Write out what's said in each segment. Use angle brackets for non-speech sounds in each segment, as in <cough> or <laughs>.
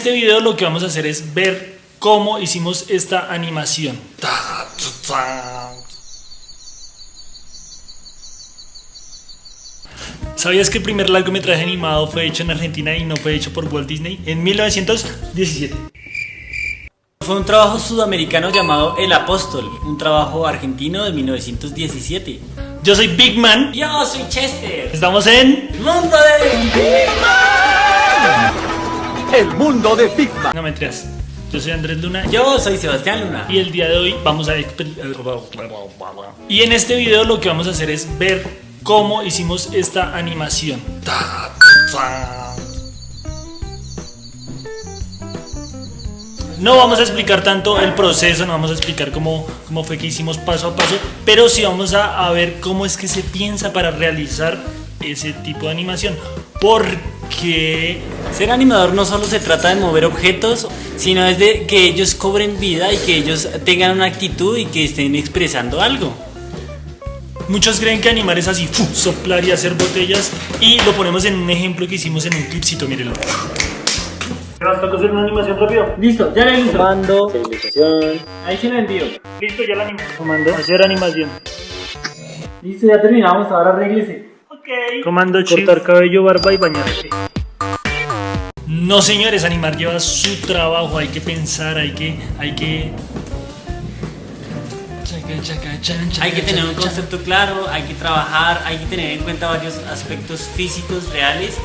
este video lo que vamos a hacer es ver cómo hicimos esta animación. ¿Sabías que el primer largometraje animado fue hecho en Argentina y no fue hecho por Walt Disney? En 1917. Fue un trabajo sudamericano llamado El Apóstol, un trabajo argentino de 1917. Yo soy Big Man. Yo soy Chester. Estamos en Mundo de El mundo de Pigma. No mentiras. Yo soy Andrés Luna. Yo soy Sebastián Luna. Y el día de hoy vamos a Y en este video lo que vamos a hacer es ver cómo hicimos esta animación. No vamos a explicar tanto el proceso, no vamos a explicar cómo, cómo fue que hicimos paso a paso, pero sí vamos a, a ver cómo es que se piensa para realizar ese tipo de animación. Porque Ser animador no solo se trata de mover objetos, sino es de que ellos cobren vida y que ellos tengan una actitud y que estén expresando algo. Muchos creen que animar es así, ¡fu! soplar y hacer botellas. Y lo ponemos en un ejemplo que hicimos en un clipcito, mírenlo. Basta hacer una animación rápido. Listo, ya le listo. Comando, Ahí se la envío. Listo, ya la animé. Comando, hacer animación. Listo, ya terminamos, ahora arréglese. Comando, cortar cabello, barba y bañarse. No, señores, animar lleva su trabajo. Hay que pensar, hay que, hay que. Chaca, chaca, chan, chaca, Hay que tener un concepto claro, hay que trabajar, hay que tener en cuenta varios aspectos físicos reales.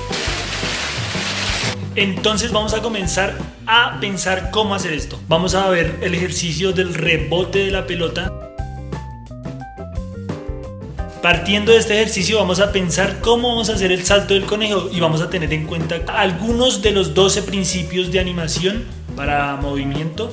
Entonces vamos a comenzar a pensar cómo hacer esto. Vamos a ver el ejercicio del rebote de la pelota. Partiendo de este ejercicio vamos a pensar cómo vamos a hacer el salto del conejo y vamos a tener en cuenta algunos de los 12 principios de animación para movimiento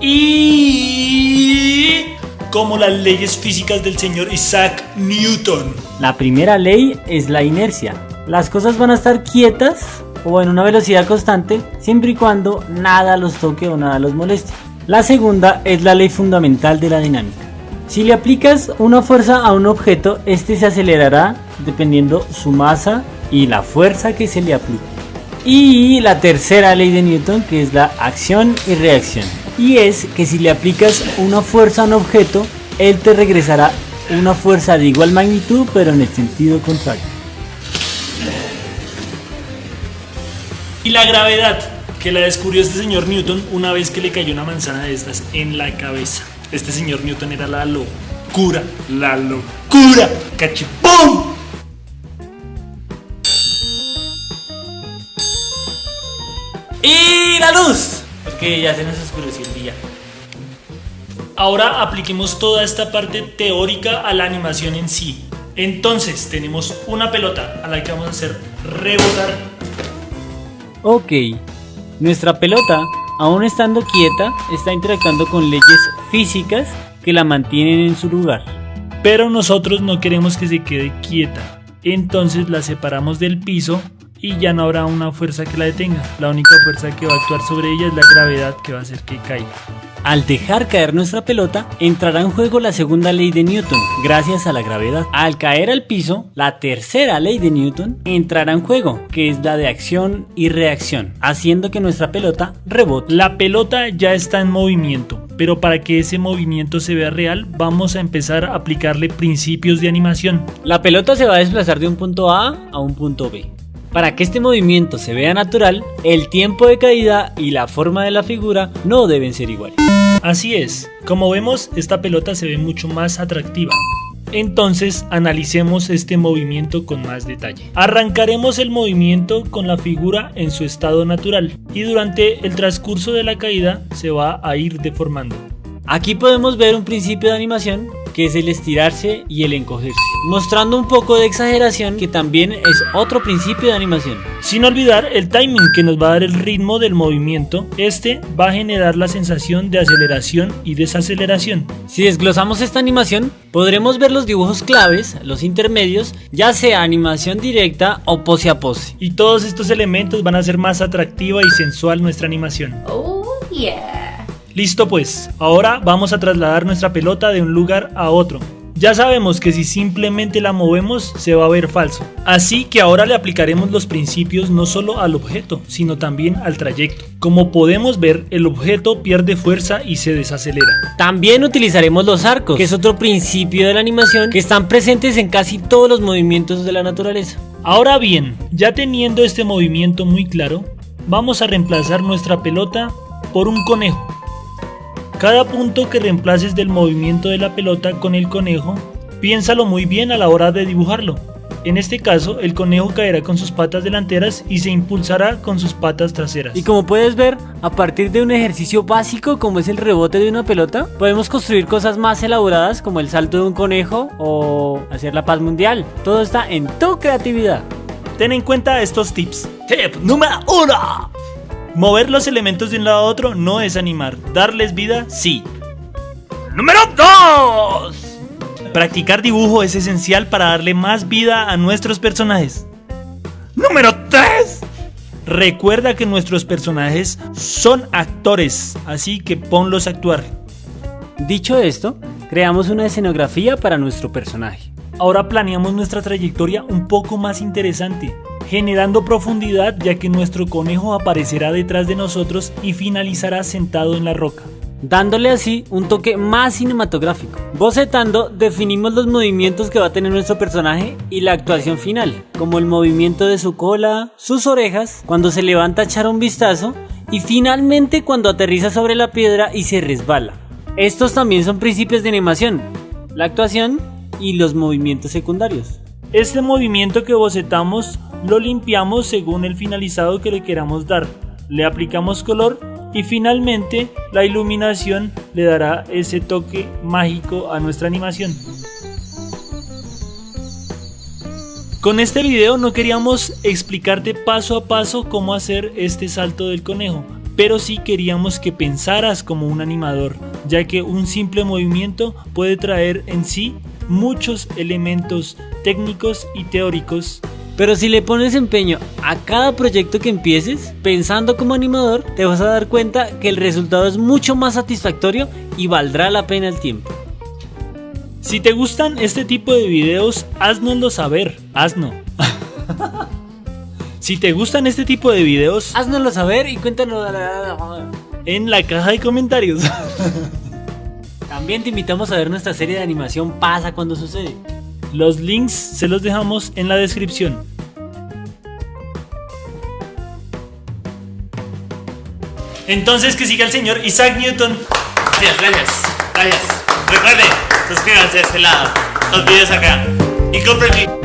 y como las leyes físicas del señor Isaac Newton. La primera ley es la inercia. Las cosas van a estar quietas o en una velocidad constante siempre y cuando nada los toque o nada los moleste. La segunda es la ley fundamental de la dinámica. Si le aplicas una fuerza a un objeto, este se acelerará dependiendo su masa y la fuerza que se le aplique. Y la tercera ley de Newton, que es la acción y reacción. Y es que si le aplicas una fuerza a un objeto, él te regresará una fuerza de igual magnitud, pero en el sentido contrario. Y la gravedad, que la descubrió este señor Newton una vez que le cayó una manzana de estas en la cabeza. Este señor Newton era la locura, la locura. ¡Cachipum! ¡Y la luz! Porque ya se nos oscureció el día. Ahora apliquemos toda esta parte teórica a la animación en sí. Entonces tenemos una pelota a la que vamos a hacer rebotar. Ok, nuestra pelota, aún estando quieta, está interactuando con leyes físicas que la mantienen en su lugar. Pero nosotros no queremos que se quede quieta. Entonces la separamos del piso y ya no habrá una fuerza que la detenga. La única fuerza que va a actuar sobre ella es la gravedad que va a hacer que caiga. Al dejar caer nuestra pelota, entrará en juego la segunda ley de Newton, gracias a la gravedad. Al caer al piso, la tercera ley de Newton entrará en juego, que es la de acción y reacción, haciendo que nuestra pelota rebote. La pelota ya está en movimiento, pero para que ese movimiento se vea real, vamos a empezar a aplicarle principios de animación. La pelota se va a desplazar de un punto A a un punto B. Para que este movimiento se vea natural, el tiempo de caída y la forma de la figura no deben ser iguales. Así es, como vemos, esta pelota se ve mucho más atractiva. Entonces, analicemos este movimiento con más detalle. Arrancaremos el movimiento con la figura en su estado natural y durante el transcurso de la caída se va a ir deformando. Aquí podemos ver un principio de animación que es el estirarse y el encogerse, mostrando un poco de exageración que también es otro principio de animación. Sin olvidar el timing que nos va a dar el ritmo del movimiento, este va a generar la sensación de aceleración y desaceleración. Si desglosamos esta animación, podremos ver los dibujos claves, los intermedios, ya sea animación directa o pose a pose. Y todos estos elementos van a hacer más atractiva y sensual nuestra animación. Oh, yeah. Listo pues, ahora vamos a trasladar nuestra pelota de un lugar a otro. Ya sabemos que si simplemente la movemos se va a ver falso. Así que ahora le aplicaremos los principios no solo al objeto, sino también al trayecto. Como podemos ver, el objeto pierde fuerza y se desacelera. También utilizaremos los arcos, que es otro principio de la animación que están presentes en casi todos los movimientos de la naturaleza. Ahora bien, ya teniendo este movimiento muy claro, vamos a reemplazar nuestra pelota por un conejo. Cada punto que reemplaces del movimiento de la pelota con el conejo, piénsalo muy bien a la hora de dibujarlo. En este caso, el conejo caerá con sus patas delanteras y se impulsará con sus patas traseras. Y como puedes ver, a partir de un ejercicio básico como es el rebote de una pelota, podemos construir cosas más elaboradas como el salto de un conejo o hacer la paz mundial. Todo está en tu creatividad. Ten en cuenta estos tips. Tip número 1. Mover los elementos de un lado a otro no es animar. Darles vida, sí. Número 2. Practicar dibujo es esencial para darle más vida a nuestros personajes. Número 3. Recuerda que nuestros personajes son actores, así que ponlos a actuar. Dicho esto, creamos una escenografía para nuestro personaje. Ahora planeamos nuestra trayectoria un poco más interesante, generando profundidad ya que nuestro conejo aparecerá detrás de nosotros y finalizará sentado en la roca. Dándole así un toque más cinematográfico. Bocetando, definimos los movimientos que va a tener nuestro personaje y la actuación final, como el movimiento de su cola, sus orejas, cuando se levanta a echar un vistazo y finalmente cuando aterriza sobre la piedra y se resbala. Estos también son principios de animación, la actuación y los movimientos secundarios. Este movimiento que bocetamos lo limpiamos según el finalizado que le queramos dar. Le aplicamos color y finalmente la iluminación le dará ese toque mágico a nuestra animación. Con este video no queríamos explicarte paso a paso cómo hacer este salto del conejo, pero sí queríamos que pensaras como un animador, ya que un simple movimiento puede traer en sí muchos elementos técnicos y teóricos pero si le pones empeño a cada proyecto que empieces, pensando como animador, te vas a dar cuenta que el resultado es mucho más satisfactorio y valdrá la pena el tiempo. Si te gustan este tipo de videos, haznoslo saber, hazno. <laughs> si te gustan este tipo de videos, haznoslo saber y cuéntanos en la caja de comentarios. <laughs> También te invitamos a ver nuestra serie de animación Pasa cuando sucede. Los links se los dejamos en la descripción. Entonces que siga el señor Isaac Newton. Gracias, gracias, gracias. Recuerden, suscríbanse a este lado, los videos acá. Y compren mi...